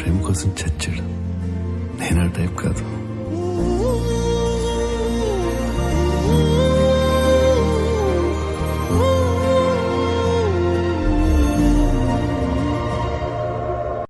ప్రేమ కోసం చచ్చాడు నేను ఆ టైప్ కాదు